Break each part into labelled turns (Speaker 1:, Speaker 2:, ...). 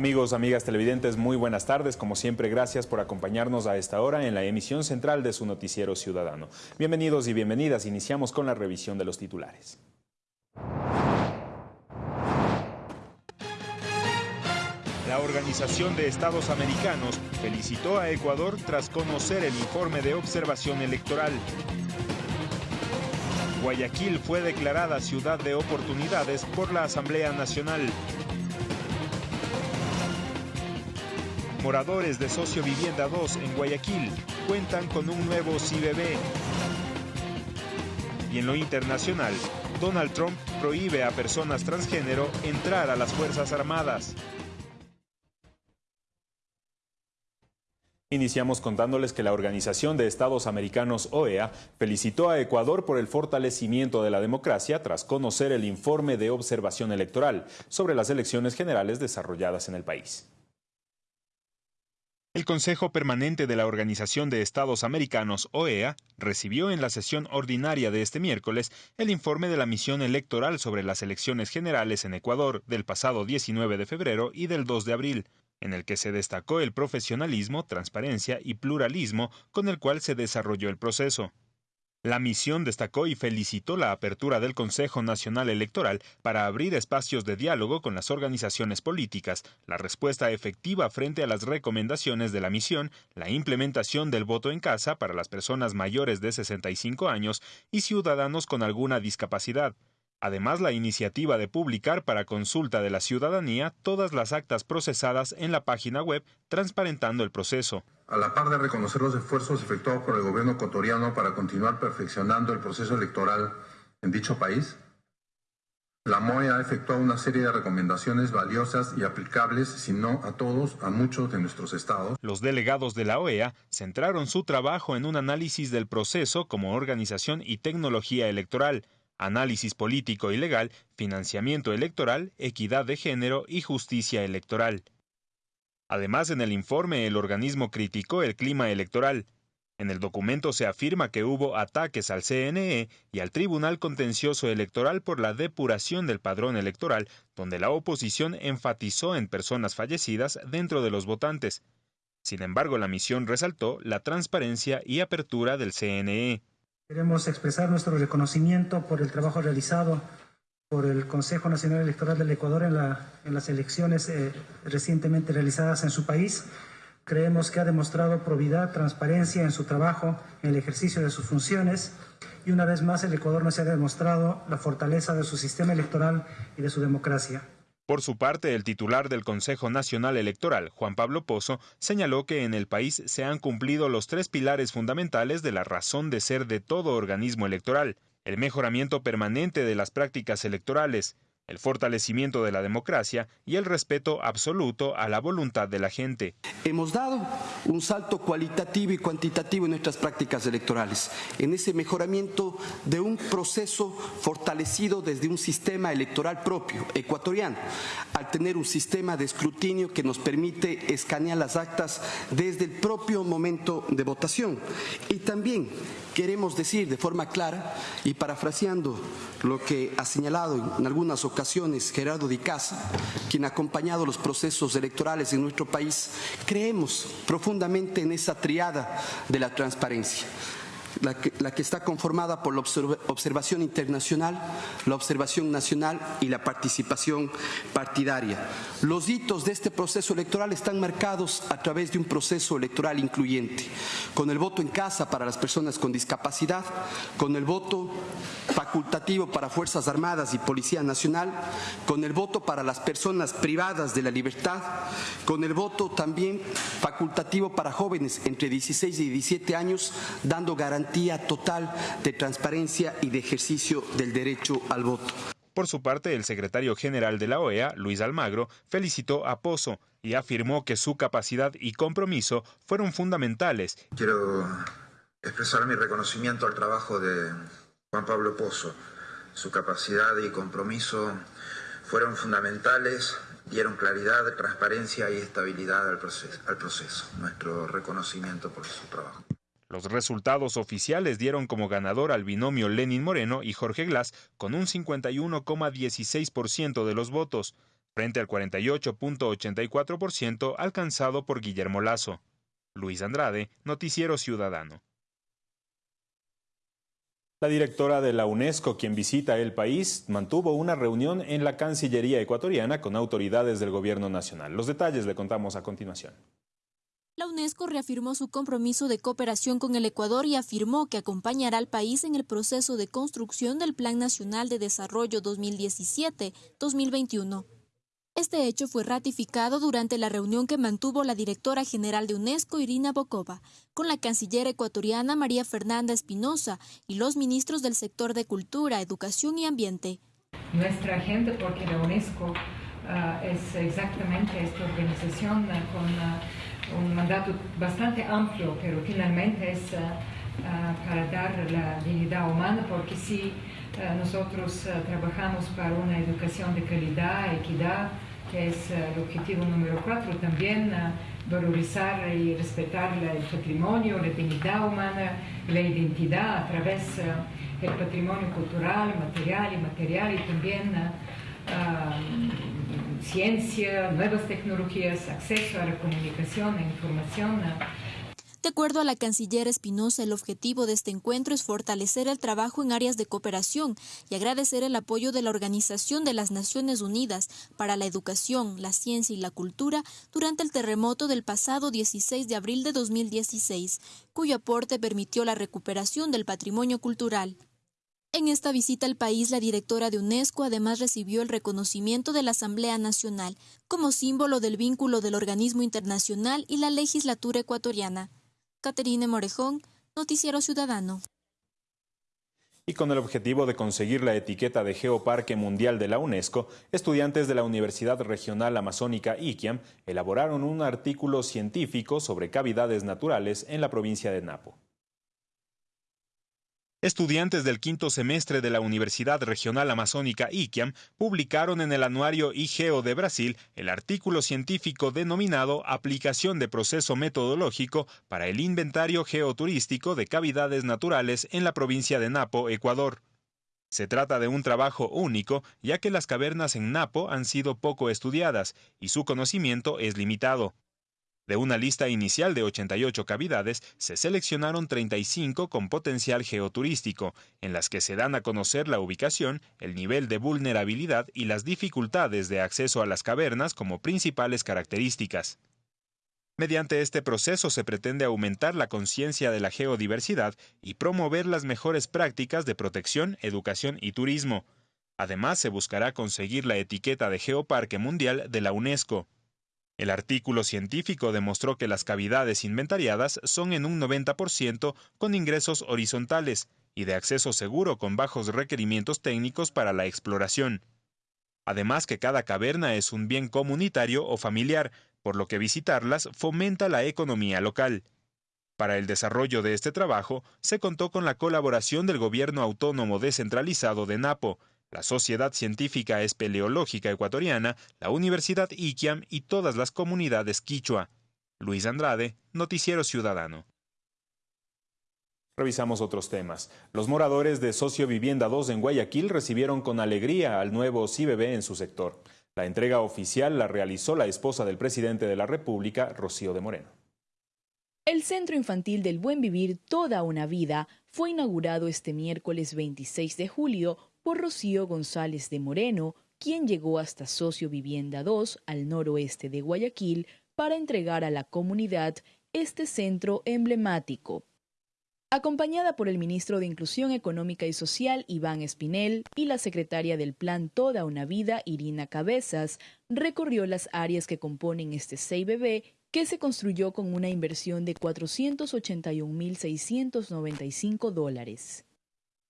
Speaker 1: Amigos, amigas televidentes, muy buenas tardes. Como siempre, gracias por acompañarnos a esta hora en la emisión central de su noticiero ciudadano. Bienvenidos y bienvenidas. Iniciamos con la revisión de los titulares. La Organización de Estados Americanos felicitó a Ecuador tras conocer el informe de observación electoral. Guayaquil fue declarada ciudad de oportunidades por la Asamblea Nacional. Moradores de Socio Vivienda 2 en Guayaquil cuentan con un nuevo CBB. Y en lo internacional, Donald Trump prohíbe a personas transgénero entrar a las Fuerzas Armadas. Iniciamos contándoles que la Organización de Estados Americanos OEA felicitó a Ecuador por el fortalecimiento de la democracia tras conocer el informe de observación electoral sobre las elecciones generales desarrolladas en el país. El Consejo Permanente de la Organización de Estados Americanos, OEA, recibió en la sesión ordinaria de este miércoles el informe de la misión electoral sobre las elecciones generales en Ecuador del pasado 19 de febrero y del 2 de abril, en el que se destacó el profesionalismo, transparencia y pluralismo con el cual se desarrolló el proceso. La misión destacó y felicitó la apertura del Consejo Nacional Electoral para abrir espacios de diálogo con las organizaciones políticas, la respuesta efectiva frente a las recomendaciones de la misión, la implementación del voto en casa para las personas mayores de 65 años y ciudadanos con alguna discapacidad. Además, la iniciativa de publicar para consulta de la ciudadanía todas las actas procesadas en la página web, transparentando el proceso
Speaker 2: a la par de reconocer los esfuerzos efectuados por el gobierno ecuatoriano para continuar perfeccionando el proceso electoral en dicho país, la MOE ha efectuado una serie de recomendaciones valiosas y aplicables, si no a todos, a muchos de nuestros estados.
Speaker 1: Los delegados de la OEA centraron su trabajo en un análisis del proceso como organización y tecnología electoral, análisis político y legal, financiamiento electoral, equidad de género y justicia electoral. Además, en el informe el organismo criticó el clima electoral. En el documento se afirma que hubo ataques al CNE y al Tribunal Contencioso Electoral por la depuración del padrón electoral, donde la oposición enfatizó en personas fallecidas dentro de los votantes. Sin embargo, la misión resaltó la transparencia y apertura del CNE.
Speaker 3: Queremos expresar nuestro reconocimiento por el trabajo realizado por el Consejo Nacional Electoral del Ecuador en, las elecciones eh, recientemente realizadas en su país. Creemos que ha demostrado probidad, transparencia en su trabajo, en el ejercicio de sus funciones y una vez más el Ecuador nos ha demostrado la fortaleza de su sistema electoral y de su democracia.
Speaker 1: Por su parte, el titular del Consejo Nacional Electoral, Juan Pablo Pozo, señaló que en el país se han cumplido los tres pilares fundamentales de la razón de ser de todo organismo electoral, el mejoramiento permanente de las prácticas electorales, el fortalecimiento de la democracia y el respeto absoluto a la voluntad de la gente.
Speaker 4: Hemos dado un salto cualitativo y cuantitativo en nuestras prácticas electorales, en ese mejoramiento de un proceso fortalecido desde un sistema electoral propio, ecuatoriano, al tener un sistema de escrutinio que nos permite escanear las actas desde el propio momento de votación. Y también queremos decir de forma clara y parafraseando lo que ha señalado en algunas ocasiones Gerardo Di Casa, quien ha acompañado los procesos electorales en nuestro país, creemos profundamente en esa triada de la transparencia la que, está conformada por la observación internacional, la observación nacional y la participación partidaria. Los hitos de este proceso electoral están marcados a través de un proceso electoral incluyente, con el voto en casa para las personas con discapacidad, con el voto facultativo para Fuerzas Armadas y Policía Nacional, con el voto para las personas privadas de la libertad, con el voto también facultativo para jóvenes entre 16 y 17 años, dando garantía total de transparencia y de ejercicio del derecho al voto.
Speaker 1: Por su parte, el secretario general de la OEA, Luis Almagro, felicitó a Pozo y afirmó que su capacidad y compromiso fueron fundamentales.
Speaker 5: Quiero expresar mi reconocimiento al trabajo de Juan Pablo Pozo. Su capacidad y compromiso fueron fundamentales, dieron claridad, transparencia y estabilidad al proceso. Al proceso. Nuestro reconocimiento por su trabajo.
Speaker 1: Los resultados oficiales dieron como ganador al binomio Lenin Moreno y Jorge Glass con un 51,16% de los votos. frente al 48.84% alcanzado por Guillermo Lazo. Luis Andrade, Noticiero Ciudadano. La directora de la UNESCO, quien visita el país, mantuvo una reunión en la Cancillería ecuatoriana con autoridades del gobierno nacional. Los detalles le contamos a continuación.
Speaker 6: La UNESCO reafirmó su compromiso de cooperación con el Ecuador y afirmó que acompañará al país en el proceso de construcción del Plan Nacional de Desarrollo 2017-2021. Este hecho fue ratificado durante la reunión que mantuvo la directora general de UNESCO, Irina Bokova, con la canciller ecuatoriana María Fernanda Espinosa y los ministros del sector de Cultura, Educación y Ambiente.
Speaker 7: Nuestra agenda, porque la UNESCO ah, es exactamente esta organización ah, con ah, un mandato bastante amplio, pero finalmente es para dar la dignidad humana, porque si nosotros trabajamos para una educación de calidad, equidad, que es el objetivo número cuatro, también valorizar y respetar el patrimonio, la dignidad humana, la identidad a través del patrimonio cultural, material y material y también ciencia, nuevas tecnologías, acceso a la comunicación e información.
Speaker 6: De acuerdo a la canciller Espinosa, el objetivo de este encuentro es fortalecer el trabajo en áreas de cooperación y agradecer el apoyo de la Organización de las Naciones Unidas para la Educación, la Ciencia y la Cultura durante el terremoto del pasado 16 de abril de 2016, cuyo aporte permitió la recuperación del patrimonio cultural. En esta visita al país, la directora de UNESCO además recibió el reconocimiento de la Asamblea Nacional como símbolo del vínculo del organismo internacional y la legislatura ecuatoriana. Caterine Morejón, Noticiero Ciudadano.
Speaker 1: Y con el objetivo de conseguir la etiqueta de Geoparque Mundial de la UNESCO, estudiantes de la Universidad Regional Amazónica IQIAM elaboraron un artículo científico sobre cavidades naturales en la provincia de Napo. Estudiantes del quinto semestre de la Universidad Regional Amazónica IQIAM publicaron en el anuario IGEO de Brasil el artículo científico denominado Aplicación de proceso metodológico para el inventario geoturístico de cavidades naturales en la provincia de Napo, Ecuador. Se trata de un trabajo único, ya que las cavernas en Napo han sido poco estudiadas y su conocimiento es limitado. De una lista inicial de 88 cavidades, se seleccionaron 35 con potencial geoturístico, en las que se dan a conocer la ubicación, el nivel de vulnerabilidad y las dificultades de acceso a las cavernas como principales características. Mediante este proceso se pretende aumentar la conciencia de la geodiversidad y promover las mejores prácticas de protección, educación y turismo. Además, se buscará conseguir la etiqueta de Geoparque Mundial de la UNESCO. El artículo científico demostró que las cavidades inventariadas son en un 90% con ingresos horizontales y de acceso seguro con bajos requerimientos técnicos para la exploración. Además que cada caverna es un bien comunitario o familiar, por lo que visitarlas fomenta la economía local. Para el desarrollo de este trabajo se contó con la colaboración del Gobierno Autónomo Descentralizado de Napo, la Sociedad Científica Espeleológica Ecuatoriana, la Universidad Iquiam y todas las comunidades quichua. Luis Andrade, Noticiero Ciudadano. Revisamos otros temas. Los moradores de Socio Vivienda 2 en Guayaquil recibieron con alegría al nuevo CIBB en su sector. La entrega oficial la realizó la esposa del presidente de la República, Rocío de Moreno.
Speaker 8: El Centro Infantil del Buen Vivir Toda una Vida fue inaugurado este miércoles 26 de julio por Rocío González de Moreno, quien llegó hasta Socio Vivienda 2 al noroeste de Guayaquil para entregar a la comunidad este centro emblemático. Acompañada por el ministro de Inclusión Económica y Social, Iván Espinel, y la secretaria del Plan Toda una Vida, Irina Cabezas, recorrió las áreas que componen este CIBB que se construyó con una inversión de 481.695 dólares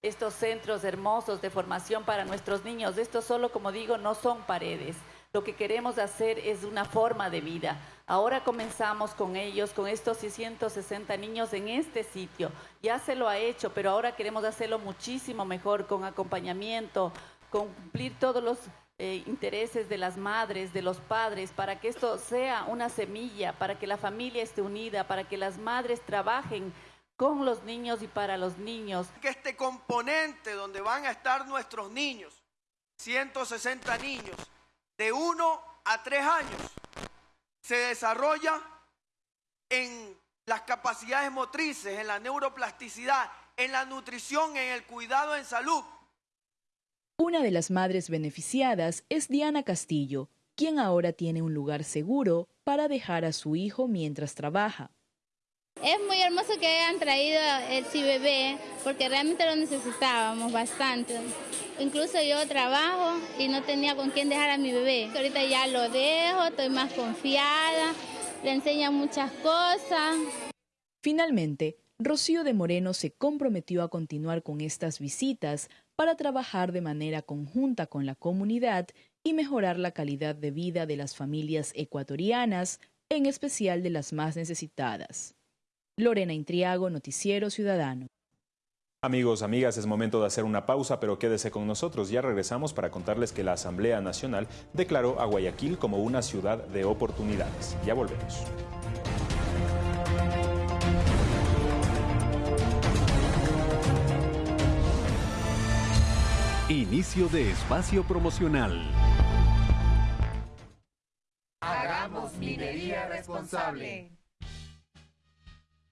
Speaker 9: estos centros hermosos de formación para nuestros niños. Esto solo, como digo, no son paredes. Lo que queremos hacer es una forma de vida. Ahora comenzamos con ellos, con estos 660 niños en este sitio. Ya se lo ha hecho, pero ahora queremos hacerlo muchísimo mejor, con acompañamiento, con cumplir todos los eh, intereses de las madres, de los padres, para que esto sea una semilla, para que la familia esté unida, para que las madres trabajen con los niños y para los niños.
Speaker 10: Que este componente donde van a estar nuestros niños, 160 niños, de uno a tres años se desarrolla en las capacidades motrices, en la neuroplasticidad, en la nutrición, en el cuidado en salud.
Speaker 8: Una de las madres beneficiadas es Diana Castillo, quien ahora tiene un lugar seguro para dejar a su hijo mientras trabaja.
Speaker 11: Es muy hermoso que hayan traído el CBB porque realmente lo necesitábamos bastante. Incluso yo trabajo y no tenía con quién dejar a mi bebé. Ahorita ya lo dejo, estoy más confiada, le enseñan muchas cosas.
Speaker 8: Finalmente, Rocío de Moreno se comprometió a continuar con estas visitas para trabajar de manera conjunta con la comunidad y mejorar la calidad de vida de las familias ecuatorianas, en especial de las más necesitadas. Lorena Intriago, Noticiero Ciudadano.
Speaker 1: Amigos, amigas, es momento de hacer una pausa, pero quédese con nosotros. Ya regresamos para contarles que la Asamblea Nacional declaró a Guayaquil como una ciudad de oportunidades. Ya volvemos.
Speaker 12: Inicio de espacio promocional.
Speaker 13: Hagamos minería responsable.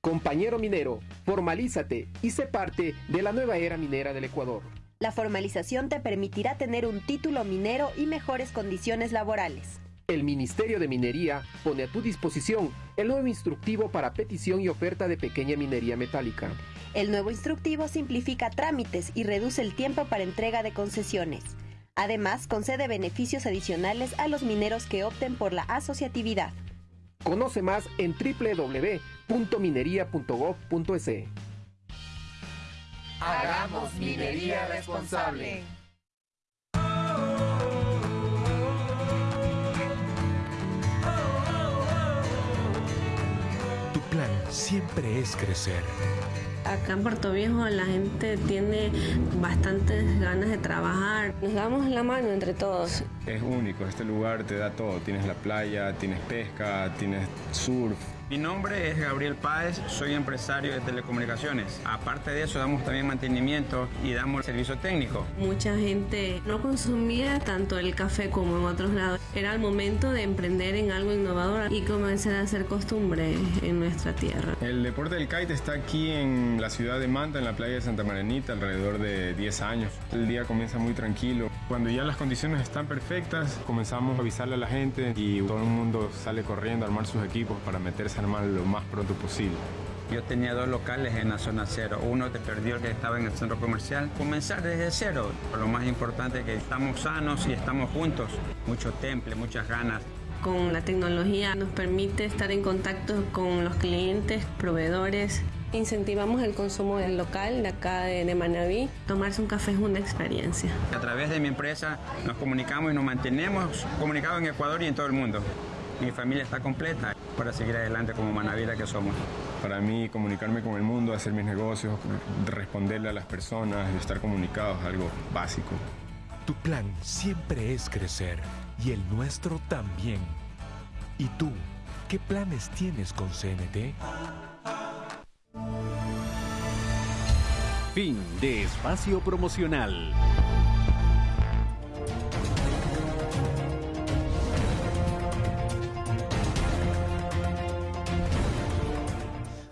Speaker 14: Compañero minero, formalízate y sé parte de la nueva era minera del Ecuador.
Speaker 15: La formalización te permitirá tener un título minero y mejores condiciones laborales.
Speaker 14: El Ministerio de Minería pone a tu disposición el nuevo instructivo para petición y oferta de pequeña minería metálica.
Speaker 15: El nuevo instructivo simplifica trámites y reduce el tiempo para entrega de concesiones. Además, concede beneficios adicionales a los mineros que opten por la asociatividad.
Speaker 14: Conoce más en www.minería.gov.es.
Speaker 13: Hagamos minería responsable.
Speaker 12: Tu plan siempre es crecer.
Speaker 16: Acá en Puerto Viejo la gente tiene bastantes ganas de trabajar. Nos damos la mano entre todos.
Speaker 17: Es único, este lugar te da todo. Tienes la playa, tienes pesca, tienes surf,
Speaker 18: mi nombre es Gabriel Páez, soy empresario de telecomunicaciones. Aparte de eso, damos también mantenimiento y damos servicio técnico.
Speaker 16: Mucha gente no consumía tanto el café como en otros lados. Era el momento de emprender en algo innovador y comenzar a hacer costumbre en nuestra tierra.
Speaker 17: El deporte del kite está aquí en la ciudad de Manta, en la playa de Santa Marenita, alrededor de 10 años. El día comienza muy tranquilo. Cuando ya las condiciones están perfectas, comenzamos a avisarle a la gente y todo el mundo sale corriendo a armar sus equipos para meterse armar lo más pronto posible.
Speaker 18: Yo tenía dos locales en la zona cero. Uno te perdió el que estaba en el centro comercial. Comenzar desde cero. Lo más importante es que estamos sanos y estamos juntos. Mucho temple, muchas ganas.
Speaker 16: Con la tecnología nos permite estar en contacto con los clientes, proveedores. Incentivamos el consumo del local de acá de, de Manaví. Tomarse un café es una experiencia.
Speaker 18: A través de mi empresa nos comunicamos y nos mantenemos comunicados en Ecuador y en todo el mundo. Mi familia está completa para seguir adelante como Manavira que somos.
Speaker 17: Para mí, comunicarme con el mundo, hacer mis negocios, responderle a las personas, estar comunicados, algo básico.
Speaker 12: Tu plan siempre es crecer y el nuestro también. ¿Y tú, qué planes tienes con CNT? Fin de espacio promocional.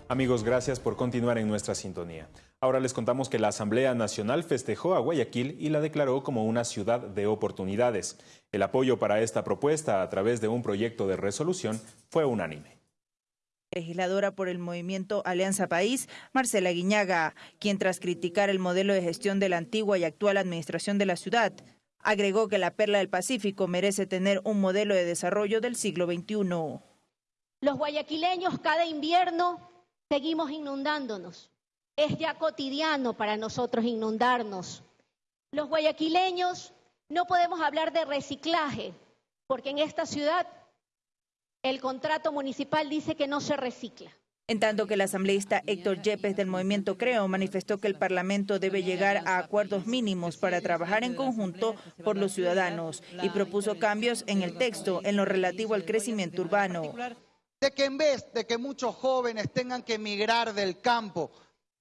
Speaker 1: Amigos, gracias por continuar en nuestra sintonía. Ahora les contamos que la Asamblea Nacional festejó a Guayaquil y la declaró como una ciudad de oportunidades. El apoyo para esta propuesta a través de un proyecto de resolución fue unánime
Speaker 19: legisladora por el movimiento Alianza País, Marcela Guiñaga, quien tras criticar el modelo de gestión de la antigua y actual administración de la ciudad, agregó que la Perla del Pacífico merece tener un modelo de desarrollo del siglo XXI.
Speaker 20: Los guayaquileños cada invierno seguimos inundándonos. Es ya cotidiano para nosotros inundarnos. Los guayaquileños no podemos hablar de reciclaje, porque en esta ciudad el contrato municipal dice que no se recicla.
Speaker 19: En tanto que el asambleísta Héctor Yepes del Movimiento Creo manifestó que el Parlamento debe llegar a acuerdos mínimos para trabajar en conjunto por los ciudadanos y propuso cambios en el texto en lo relativo al crecimiento urbano
Speaker 21: de que en vez de que muchos jóvenes tengan que emigrar del campo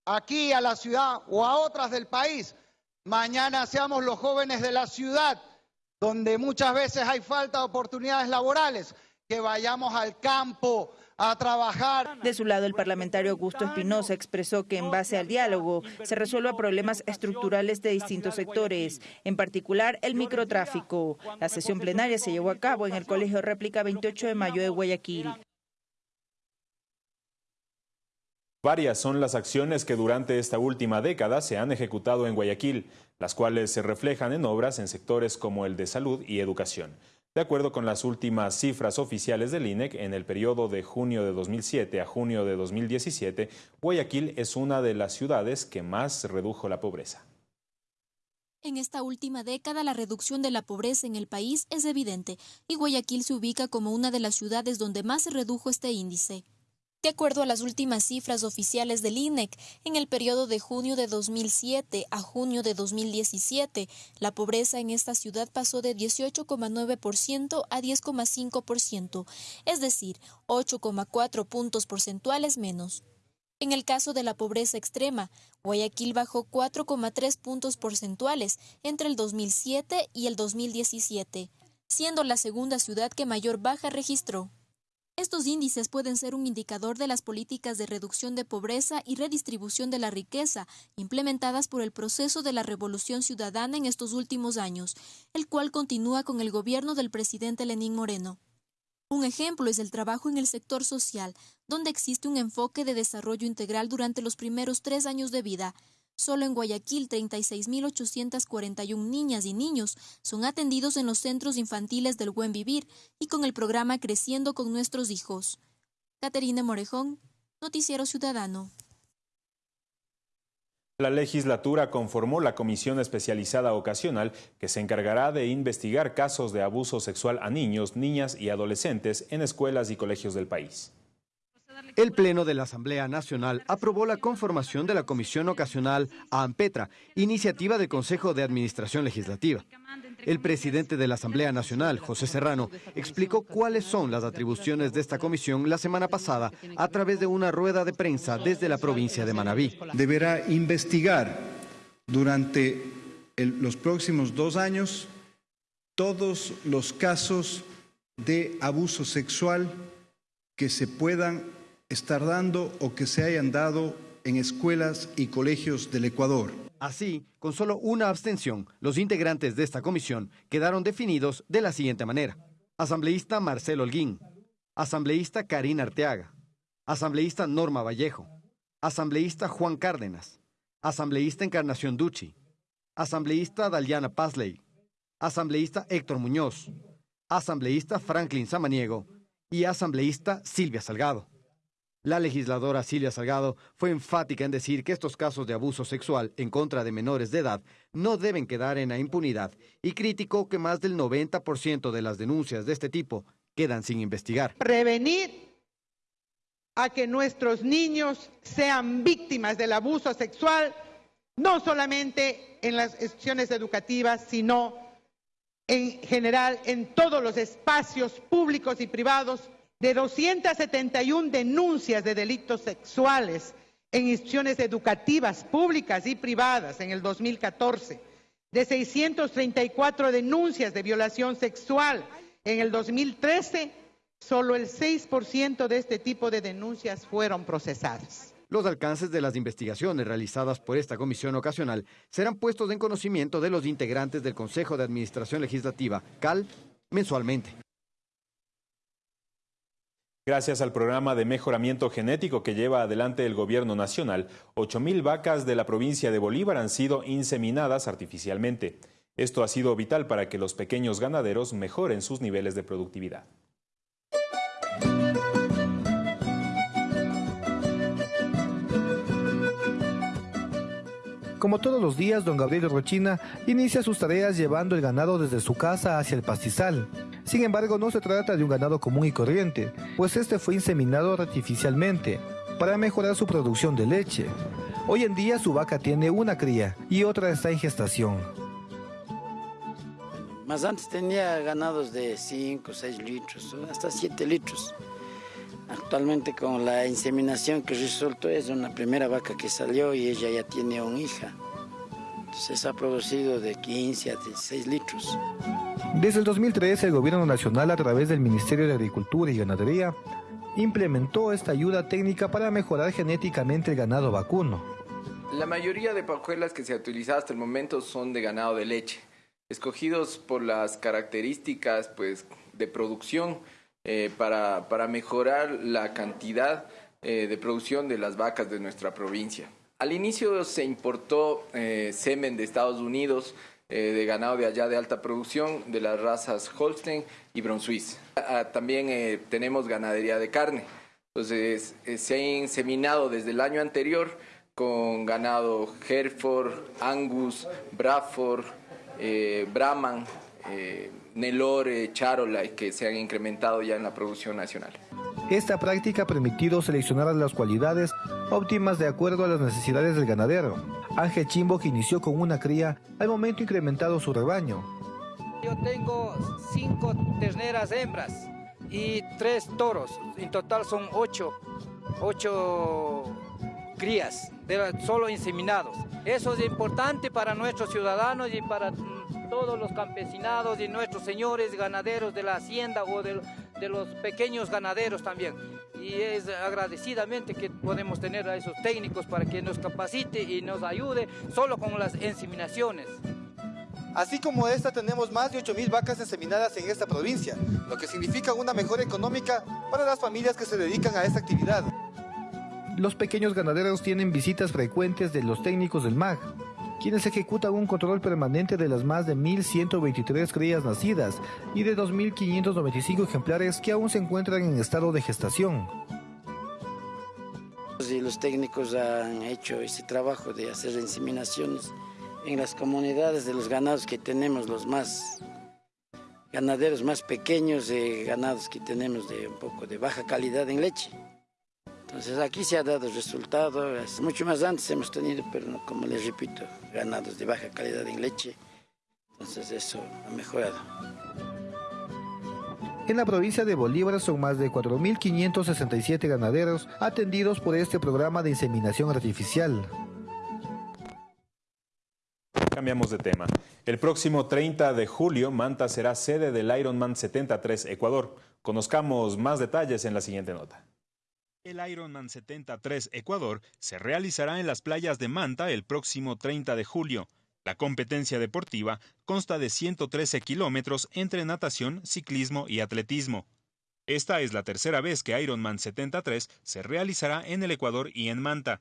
Speaker 21: aquí a la ciudad o a otras del país, mañana seamos los jóvenes de la ciudad donde muchas veces hay falta de oportunidades laborales, que vayamos al campo, a trabajar.
Speaker 19: De su lado, el parlamentario Augusto Espinosa expresó que en base al diálogo se resuelva problemas estructurales de distintos sectores, en particular el microtráfico. La sesión plenaria se llevó a cabo en el Colegio Réplica 28 de mayo de Guayaquil.
Speaker 1: Varias son las acciones que durante esta última década se han ejecutado en Guayaquil, las cuales se reflejan en obras en sectores como el de salud y educación. De acuerdo con las últimas cifras oficiales del INEC, en el periodo de junio de 2007 a junio de 2017, Guayaquil es una de las ciudades que más redujo la pobreza.
Speaker 6: En esta última década, la reducción de la pobreza en el país es evidente y Guayaquil se ubica como una de las ciudades donde más se redujo este índice. De acuerdo a las últimas cifras oficiales del INEC, en el periodo de junio de 2007 a junio de 2017, la pobreza en esta ciudad pasó de 18,9% a 10,5%, es decir, 8,4 puntos porcentuales menos. En el caso de la pobreza extrema, Guayaquil bajó 4,3 puntos porcentuales entre el 2007 y el 2017, siendo la segunda ciudad que mayor baja registró. Estos índices pueden ser un indicador de las políticas de reducción de pobreza y redistribución de la riqueza implementadas por el proceso de la revolución ciudadana en estos últimos años, el cual continúa con el gobierno del presidente Lenín Moreno. Un ejemplo es el trabajo en el sector social, donde existe un enfoque de desarrollo integral durante los primeros tres años de vida, Solo en Guayaquil, 36.841 niñas y niños son atendidos en los centros infantiles del Buen Vivir y con el programa Creciendo con nuestros hijos. Caterina Morejón, Noticiero Ciudadano.
Speaker 1: La legislatura conformó la Comisión Especializada Ocasional que se encargará de investigar casos de abuso sexual a niños, niñas y adolescentes en escuelas y colegios del país.
Speaker 22: El Pleno de la Asamblea Nacional aprobó la conformación de la Comisión Ocasional AMPETRA, iniciativa del Consejo de Administración Legislativa. El presidente de la Asamblea Nacional, José Serrano, explicó cuáles son las atribuciones de esta comisión la semana pasada a través de una rueda de prensa desde la provincia de Manabí.
Speaker 23: Deberá investigar durante los próximos dos años todos los casos de abuso sexual que se puedan estar dando o que se hayan dado en escuelas y colegios del Ecuador.
Speaker 22: Así, con solo una abstención, los integrantes de esta comisión quedaron definidos de la siguiente manera. Asambleísta Marcelo Holguín, asambleísta Karina Arteaga, asambleísta Norma Vallejo, asambleísta Juan Cárdenas, asambleísta Encarnación Ducci, asambleísta Daliana Pazley, asambleísta Héctor Muñoz, asambleísta Franklin Samaniego. Y asambleísta Silvia Salgado. La legisladora Silvia Salgado fue enfática en decir que estos casos de abuso sexual en contra de menores de edad no deben quedar en la impunidad y criticó que más del 90% de las denuncias de este tipo quedan sin investigar.
Speaker 24: Prevenir a que nuestros niños sean víctimas del abuso sexual, no solamente en las instituciones educativas, sino en general en todos los espacios públicos y privados de 271 denuncias de delitos sexuales en instituciones educativas públicas y privadas en el 2014, de 634 denuncias de violación sexual en el 2013, solo el 6% de este tipo de denuncias fueron procesadas.
Speaker 22: Los alcances de las investigaciones realizadas por esta comisión ocasional serán puestos en conocimiento de los integrantes del Consejo de Administración Legislativa, CAL, mensualmente.
Speaker 1: Gracias al programa de mejoramiento genético que lleva adelante el gobierno nacional, 8.000 vacas de la provincia de Bolívar han sido inseminadas artificialmente. Esto ha sido vital para que los pequeños ganaderos mejoren sus niveles de productividad.
Speaker 25: Como todos los días, don Gabriel Rochina inicia sus tareas llevando el ganado desde su casa hacia el pastizal. Sin embargo, no se trata de un ganado común y corriente, pues este fue inseminado artificialmente para mejorar su producción de leche. Hoy en día su vaca tiene una cría y otra está en gestación.
Speaker 26: Más antes tenía ganados de 5, 6 litros, hasta 7 litros. Actualmente con la inseminación que resultó es una primera vaca que salió y ella ya tiene una hija. Entonces ha producido de 15 a 16 litros.
Speaker 25: Desde el 2013, el Gobierno Nacional, a través del Ministerio de Agricultura y Ganadería, implementó esta ayuda técnica para mejorar genéticamente el ganado vacuno.
Speaker 27: La mayoría de pajuelas que se ha utilizado hasta el momento son de ganado de leche, escogidos por las características pues, de producción eh, para, para, mejorar la cantidad eh, de producción de las vacas de nuestra provincia. Al inicio se importó eh, semen de Estados Unidos, eh, de ganado de allá de alta producción, de las razas Holstein y Brunswiss. Ah, también eh, tenemos ganadería de carne. Entonces, eh, se ha inseminado desde el año anterior con ganado Hereford, Angus, Bradford, Brahman, Nelore, Charola, que se han incrementado ya en la producción nacional.
Speaker 25: Esta práctica ha permitido seleccionar las cualidades óptimas de acuerdo a las necesidades del ganadero. Ángel Chimbo, que inició con una cría, al momento incrementado su rebaño.
Speaker 28: Yo tengo cinco terneras hembras y tres toros. En total son ocho, ocho crías, solo inseminados. Eso es importante para nuestros ciudadanos y para todos los campesinados y nuestros señores ganaderos de la hacienda o de, de los pequeños ganaderos también. Y es agradecidamente que podemos tener a esos técnicos para que nos capacite y nos ayude solo con las inseminaciones.
Speaker 25: Así como esta, tenemos más de 8.000 vacas inseminadas en esta provincia, lo que significa una mejora económica para las familias que se dedican a esta actividad. Los pequeños ganaderos tienen visitas frecuentes de los técnicos del MAG, quienes ejecutan un control permanente de las más de 1.123 crías nacidas y de 2.595 ejemplares que aún se encuentran en estado de gestación.
Speaker 26: los técnicos han hecho ese trabajo de hacer inseminaciones en las comunidades de los ganados que tenemos, los más ganaderos más pequeños, de ganados que tenemos de un poco de baja calidad en leche. Entonces aquí se ha dado resultado, mucho más antes hemos tenido, pero como les repito, ganados de baja calidad en leche, entonces eso ha mejorado.
Speaker 25: En la provincia de Bolívar son más de 4.567 ganaderos atendidos por este programa de inseminación artificial.
Speaker 1: Cambiamos de tema. El próximo 30 de julio, Manta será sede del Ironman 73 Ecuador. Conozcamos más detalles en la siguiente nota. El Ironman 73 Ecuador se realizará en las playas de Manta el próximo 30 de julio. La competencia deportiva consta de 113 kilómetros entre natación, ciclismo y atletismo. Esta es la tercera vez que Ironman 73 se realizará en el Ecuador y en Manta.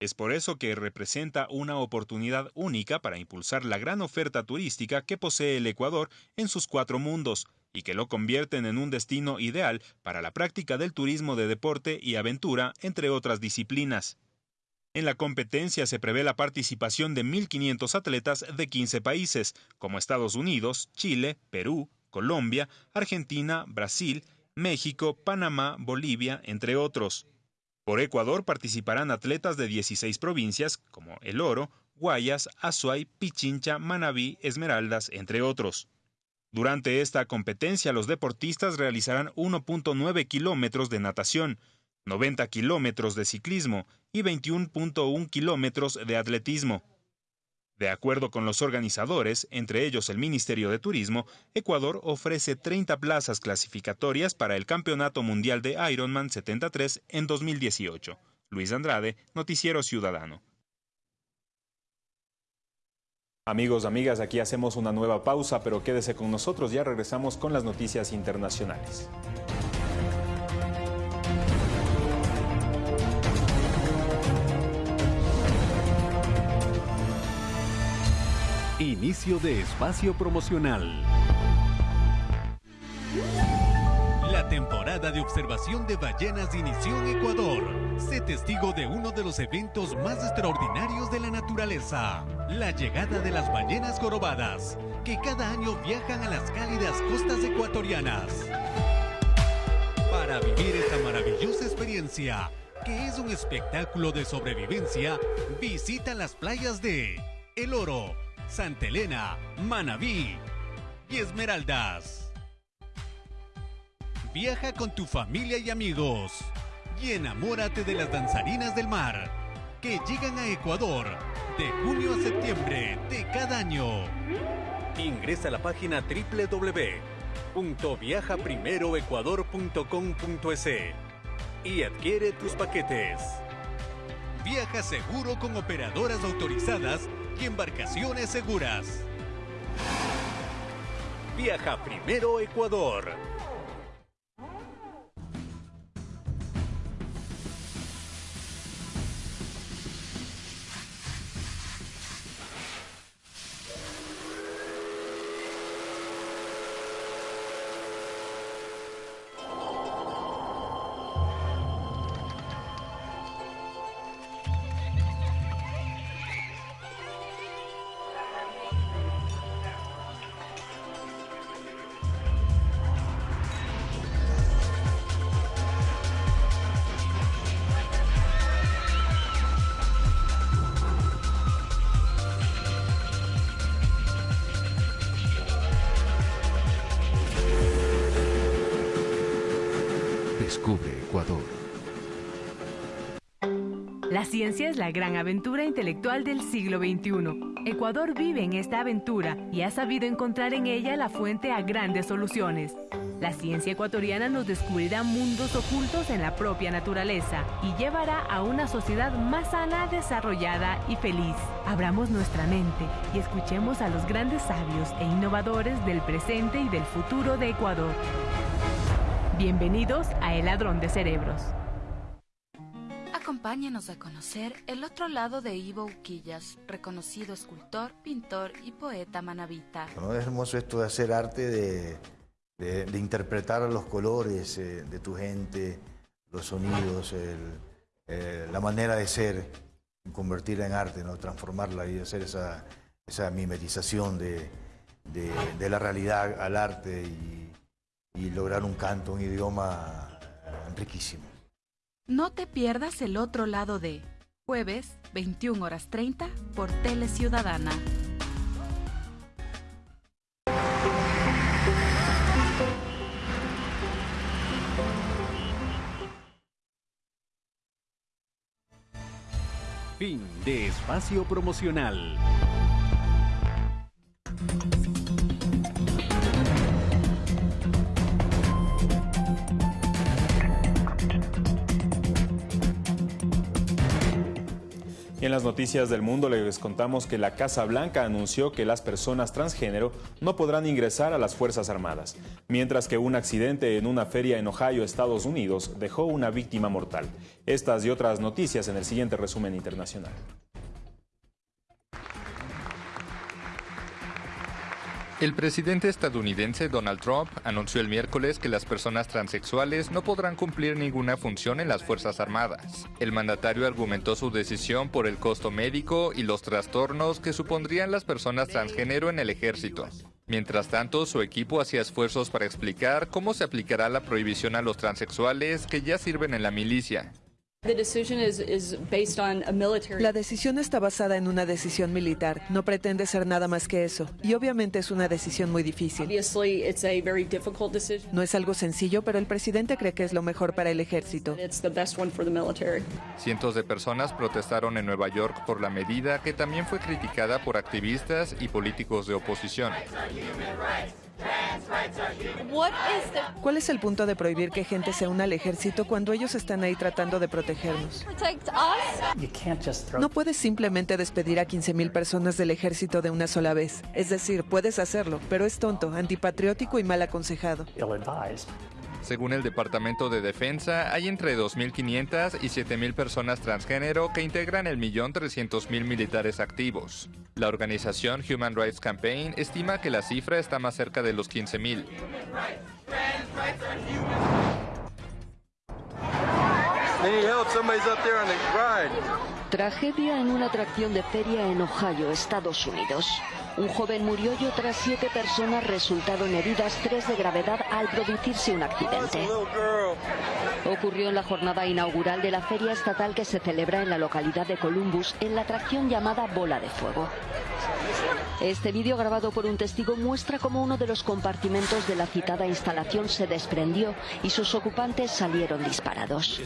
Speaker 1: Es por eso que representa una oportunidad única para impulsar la gran oferta turística que posee el Ecuador en sus cuatro mundos, y que lo convierten en un destino ideal para la práctica del turismo de deporte y aventura, entre otras disciplinas. En la competencia se prevé la participación de 1.500 atletas de 15 países, como Estados Unidos, Chile, Perú, Colombia, Argentina, Brasil, México, Panamá, Bolivia, entre otros. Por Ecuador participarán atletas de 16 provincias, como El Oro, Guayas, Azuay, Pichincha, Manabí, Esmeraldas, entre otros. Durante esta competencia, los deportistas realizarán 1.9 kilómetros de natación, 90 kilómetros de ciclismo y 21.1 kilómetros de atletismo. De acuerdo con los organizadores, entre ellos el Ministerio de Turismo, Ecuador ofrece 30 plazas clasificatorias para el Campeonato Mundial de Ironman 73 en 2018. Luis Andrade, Noticiero Ciudadano. Amigos, amigas, aquí hacemos una nueva pausa, pero quédese con nosotros, ya regresamos con las noticias internacionales.
Speaker 29: Inicio de espacio promocional. La temporada de observación de ballenas inició en Ecuador. Sé testigo de uno de los eventos más extraordinarios de la naturaleza, la llegada de las ballenas jorobadas, que cada año viajan a las cálidas costas ecuatorianas. Para vivir esta maravillosa experiencia, que es un espectáculo de sobrevivencia, visita las playas de El Oro, Santa Elena, Manabí y Esmeraldas. Viaja con tu familia y amigos y enamórate de las danzarinas del mar que llegan a Ecuador de junio a septiembre de cada año. Ingresa a la página www.viajaprimeroecuador.com.es y adquiere tus paquetes. Viaja seguro con operadoras autorizadas y embarcaciones seguras. Viaja primero Ecuador.
Speaker 30: Ciencia es la gran aventura intelectual del siglo XXI. Ecuador vive en esta aventura y ha sabido encontrar en ella la fuente a grandes soluciones. La ciencia ecuatoriana nos descubrirá mundos ocultos en la propia naturaleza y llevará a una sociedad más sana, desarrollada y feliz. Abramos nuestra mente y escuchemos a los grandes sabios e innovadores del presente y del futuro de Ecuador. Bienvenidos a El Ladrón de Cerebros.
Speaker 31: Acompáñanos a conocer el otro lado de Ivo Uquillas, reconocido escultor, pintor y poeta manabita.
Speaker 32: Es hermoso esto de hacer arte, de, interpretar los colores eh, de tu gente, los sonidos, eh, la manera de ser, convertirla en arte, ¿no? transformarla y hacer esa, mimetización de, la realidad al arte y lograr un canto, un idioma riquísimo.
Speaker 31: No te pierdas el otro lado de jueves, 21 horas 30 por Tele Ciudadana.
Speaker 29: Fin de espacio promocional.
Speaker 1: Las noticias del mundo les contamos que la Casa Blanca anunció que las personas transgénero no podrán ingresar a las Fuerzas Armadas, mientras que un accidente en una feria en Ohio, Estados Unidos, dejó una víctima mortal. Estas y otras noticias en el siguiente resumen internacional.
Speaker 33: El presidente estadounidense Donald Trump anunció el miércoles que las personas transexuales no podrán cumplir ninguna función en las Fuerzas Armadas. El mandatario argumentó su decisión por el costo médico y los trastornos que supondrían las personas transgénero en el ejército. Mientras tanto, su equipo hacía esfuerzos para explicar cómo se aplicará la prohibición a los transexuales que ya sirven en la milicia.
Speaker 34: La decisión está basada en una decisión militar. No pretende ser nada más que eso. Y obviamente es una decisión muy difícil. No es algo sencillo, pero el presidente cree que es lo mejor para el ejército.
Speaker 33: Cientos de personas protestaron en Nueva York por la medida que también fue criticada por activistas y políticos de oposición.
Speaker 34: ¿Cuál es el punto de prohibir que gente se una al ejército cuando ellos están ahí tratando de protegernos? No puedes simplemente despedir a 15.000 personas del ejército de una sola vez. Es decir, puedes hacerlo, pero es tonto, antipatriótico y mal aconsejado.
Speaker 33: Según el Departamento de Defensa, hay entre 2.500 y 7.000 personas transgénero que integran el millón mil militares activos. La organización Human Rights Campaign estima que la cifra está más cerca de los 15.000.
Speaker 35: Tragedia en una atracción de feria en Ohio, Estados Unidos. Un joven murió y otras siete personas resultaron heridas, tres de gravedad al producirse un accidente. Ocurrió en la jornada inaugural de la feria estatal que se celebra en la localidad de Columbus en la atracción llamada Bola de Fuego. Este vídeo grabado por un testigo muestra cómo uno de los compartimentos de la citada instalación se desprendió y sus ocupantes salieron disparados.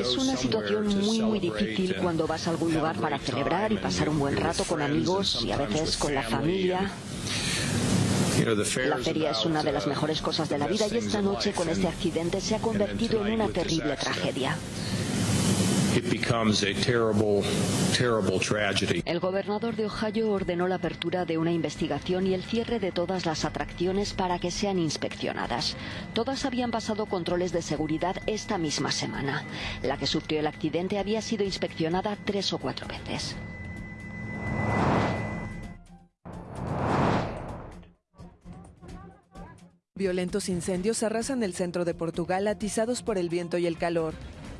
Speaker 35: Es una situación muy, muy difícil cuando vas a algún lugar para celebrar y pasar un buen rato con amigos y a veces con la familia. La feria es una de las mejores cosas de la vida y esta noche con este accidente se ha convertido en una terrible tragedia. El gobernador de Ohio ordenó la apertura de una investigación y el cierre de todas las atracciones para que sean inspeccionadas. Todas habían pasado controles de seguridad esta misma semana. La que sufrió el accidente había sido inspeccionada tres o cuatro veces.
Speaker 34: Violentos incendios arrasan el centro de Portugal atizados por el viento y el calor.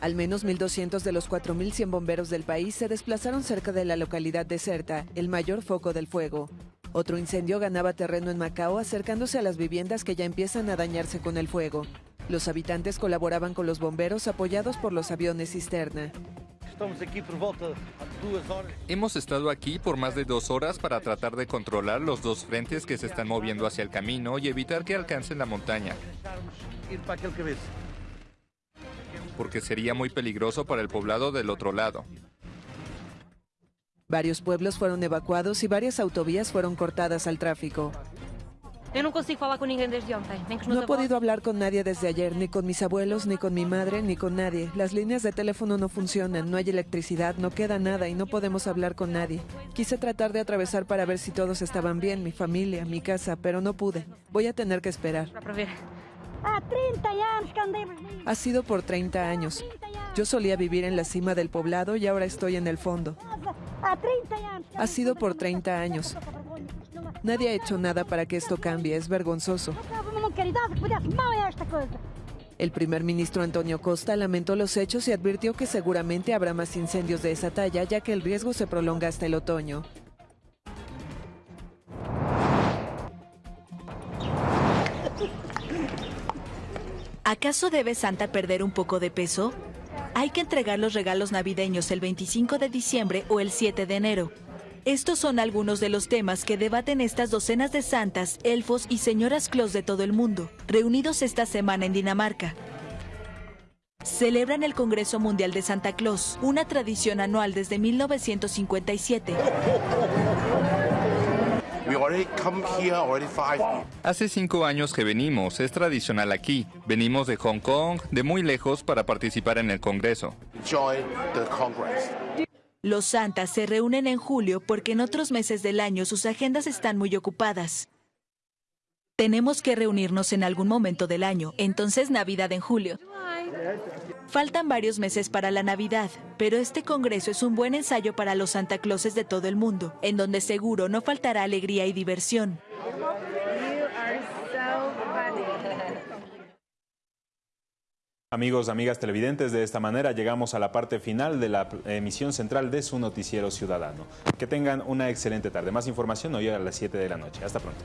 Speaker 34: Al menos 1.200 de los 4.100 bomberos del país se desplazaron cerca de la localidad deserta, el mayor foco del fuego. Otro incendio ganaba terreno en Macao acercándose a las viviendas que ya empiezan a dañarse con el fuego. Los habitantes colaboraban con los bomberos apoyados por los aviones cisterna.
Speaker 33: Hemos estado aquí por más de dos horas para tratar de controlar los dos frentes que se están moviendo hacia el camino y evitar que alcancen la montaña porque sería muy peligroso para el poblado del otro lado.
Speaker 34: Varios pueblos fueron evacuados y varias autovías fueron cortadas al tráfico. No he podido hablar con nadie desde ayer, ni con mis abuelos, ni con mi madre, ni con nadie. Las líneas de teléfono no funcionan, no hay electricidad, no queda nada y no podemos hablar con nadie. Quise tratar de atravesar para ver si todos estaban bien, mi familia, mi casa, pero no pude. Voy a tener que esperar. Ha sido por 30 años. Yo solía vivir en la cima del poblado y ahora estoy en el fondo. Ha sido por 30 años. Nadie ha hecho nada para que esto cambie, es vergonzoso. El primer ministro Antonio Costa lamentó los hechos y advirtió que seguramente habrá más incendios de esa talla, ya que el riesgo se prolonga hasta el otoño.
Speaker 36: ¿Acaso debe Santa perder un poco de peso? Hay que entregar los regalos navideños el 25 de diciembre o el 7 de enero. Estos son algunos de los temas que debaten estas docenas de santas, elfos y señoras Claus de todo el mundo, reunidos esta semana en Dinamarca. Celebran el Congreso Mundial de Santa Claus, una tradición anual desde 1957.
Speaker 33: Hace cinco años que venimos, es tradicional aquí. Venimos de Hong Kong, de muy lejos, para participar en el Congreso.
Speaker 36: Los santas se reúnen en julio porque en otros meses del año sus agendas están muy ocupadas. Tenemos que reunirnos en algún momento del año, entonces Navidad en julio. Faltan varios meses para la Navidad, pero este congreso es un buen ensayo para los Santa Clauses de todo el mundo, en donde seguro no faltará alegría y diversión.
Speaker 1: Amigos, amigas televidentes, de esta manera llegamos a la parte final de la emisión central de su noticiero ciudadano. Que tengan una excelente tarde. Más información hoy a las 7 de la noche. Hasta pronto.